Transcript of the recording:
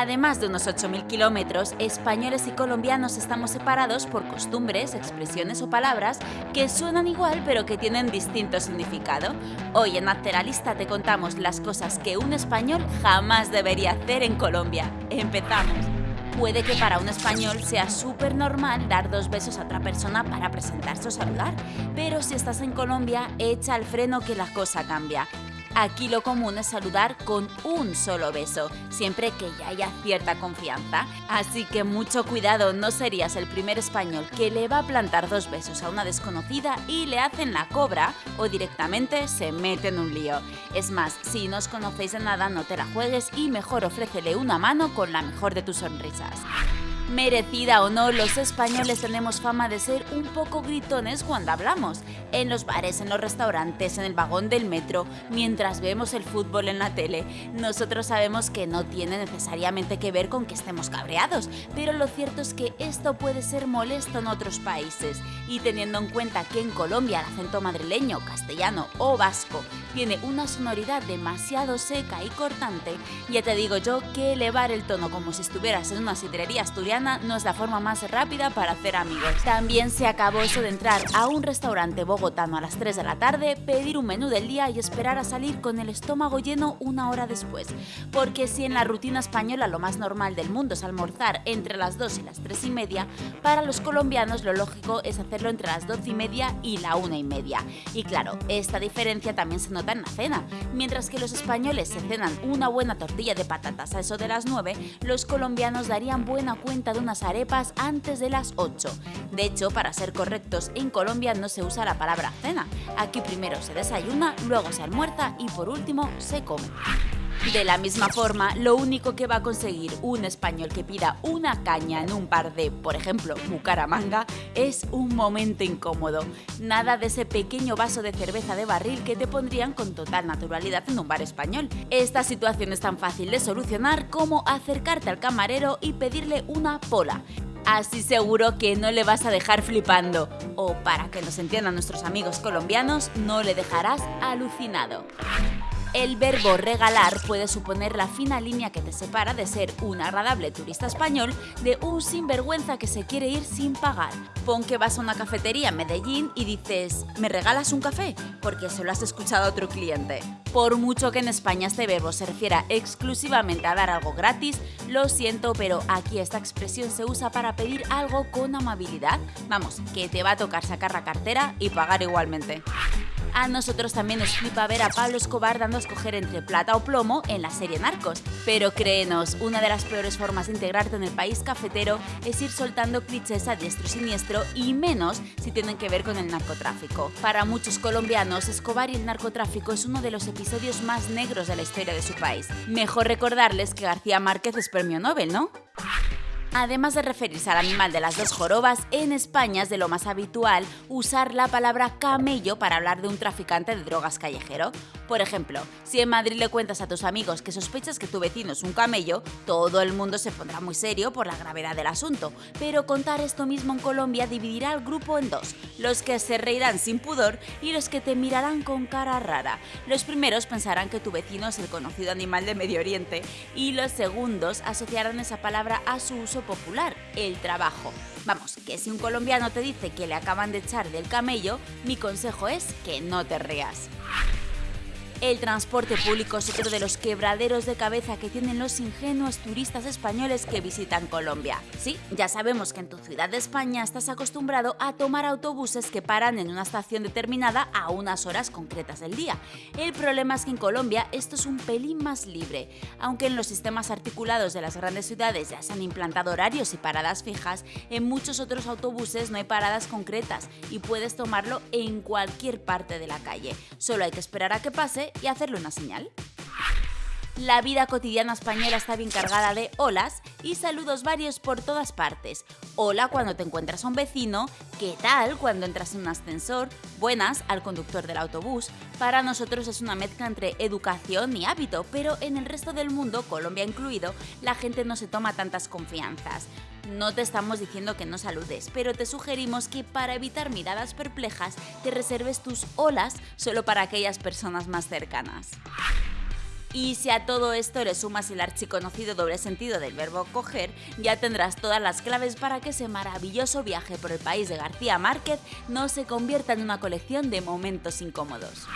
Además de unos 8.000 kilómetros, españoles y colombianos estamos separados por costumbres, expresiones o palabras que suenan igual pero que tienen distinto significado. Hoy en Lista te contamos las cosas que un español jamás debería hacer en Colombia. Empezamos. Puede que para un español sea súper normal dar dos besos a otra persona para presentarse o saludar, pero si estás en Colombia, echa el freno que la cosa cambia. Aquí lo común es saludar con un solo beso, siempre que ya haya cierta confianza. Así que mucho cuidado, no serías el primer español que le va a plantar dos besos a una desconocida y le hacen la cobra o directamente se mete en un lío. Es más, si no os conocéis de nada, no te la juegues y mejor ofrécele una mano con la mejor de tus sonrisas. Merecida o no, los españoles tenemos fama de ser un poco gritones cuando hablamos. En los bares, en los restaurantes, en el vagón del metro, mientras vemos el fútbol en la tele. Nosotros sabemos que no tiene necesariamente que ver con que estemos cabreados, pero lo cierto es que esto puede ser molesto en otros países. Y teniendo en cuenta que en Colombia el acento madrileño, castellano o vasco tiene una sonoridad demasiado seca y cortante, ya te digo yo que elevar el tono como si estuvieras en una sidrería asturiana no es la forma más rápida para hacer amigos. También se acabó eso de entrar a un restaurante bogotano a las 3 de la tarde, pedir un menú del día y esperar a salir con el estómago lleno una hora después. Porque si en la rutina española lo más normal del mundo es almorzar entre las 2 y las 3 y media, para los colombianos lo lógico es hacerlo entre las 12 y media y la 1 y media. Y claro, esta diferencia también se nota en la cena. Mientras que los españoles se cenan una buena tortilla de patatas a eso de las 9, los colombianos darían buena cuenta de unas arepas antes de las 8. De hecho, para ser correctos, en Colombia no se usa la palabra cena. Aquí primero se desayuna, luego se almuerza y por último se come. De la misma forma, lo único que va a conseguir un español que pida una caña en un par de, por ejemplo, Bucaramanga, es un momento incómodo. Nada de ese pequeño vaso de cerveza de barril que te pondrían con total naturalidad en un bar español. Esta situación es tan fácil de solucionar como acercarte al camarero y pedirle una pola. Así seguro que no le vas a dejar flipando. O para que nos entiendan nuestros amigos colombianos, no le dejarás alucinado. El verbo regalar puede suponer la fina línea que te separa de ser un agradable turista español de un sinvergüenza que se quiere ir sin pagar. Pon que vas a una cafetería en Medellín y dices, ¿me regalas un café? Porque se lo has escuchado a otro cliente. Por mucho que en España este verbo se refiera exclusivamente a dar algo gratis, lo siento, pero aquí esta expresión se usa para pedir algo con amabilidad. Vamos, que te va a tocar sacar la cartera y pagar igualmente. A nosotros también nos flipa ver a Pablo Escobar dando a escoger entre plata o plomo en la serie Narcos. Pero créenos, una de las peores formas de integrarte en el país cafetero es ir soltando clichés a diestro y siniestro y menos si tienen que ver con el narcotráfico. Para muchos colombianos, Escobar y el narcotráfico es uno de los episodios más negros de la historia de su país. Mejor recordarles que García Márquez es premio Nobel, ¿no? Además de referirse al animal de las dos jorobas, en España es de lo más habitual usar la palabra camello para hablar de un traficante de drogas callejero. Por ejemplo, si en Madrid le cuentas a tus amigos que sospechas que tu vecino es un camello, todo el mundo se pondrá muy serio por la gravedad del asunto. Pero contar esto mismo en Colombia dividirá al grupo en dos, los que se reirán sin pudor y los que te mirarán con cara rara. Los primeros pensarán que tu vecino es el conocido animal de Medio Oriente y los segundos asociarán esa palabra a su uso popular, el trabajo. Vamos, que si un colombiano te dice que le acaban de echar del camello, mi consejo es que no te rías. El transporte público es otro de los quebraderos de cabeza que tienen los ingenuos turistas españoles que visitan Colombia. Sí, ya sabemos que en tu ciudad de España estás acostumbrado a tomar autobuses que paran en una estación determinada a unas horas concretas del día. El problema es que en Colombia esto es un pelín más libre. Aunque en los sistemas articulados de las grandes ciudades ya se han implantado horarios y paradas fijas, en muchos otros autobuses no hay paradas concretas y puedes tomarlo en cualquier parte de la calle. Solo hay que esperar a que pase y hacerle una señal. La vida cotidiana española está bien cargada de olas y saludos varios por todas partes. Hola cuando te encuentras a un vecino, ¿qué tal cuando entras en un ascensor? Buenas al conductor del autobús. Para nosotros es una mezcla entre educación y hábito, pero en el resto del mundo, Colombia incluido, la gente no se toma tantas confianzas. No te estamos diciendo que no saludes, pero te sugerimos que para evitar miradas perplejas te reserves tus olas solo para aquellas personas más cercanas. Y si a todo esto le sumas el archiconocido doble sentido del verbo coger, ya tendrás todas las claves para que ese maravilloso viaje por el país de García Márquez no se convierta en una colección de momentos incómodos.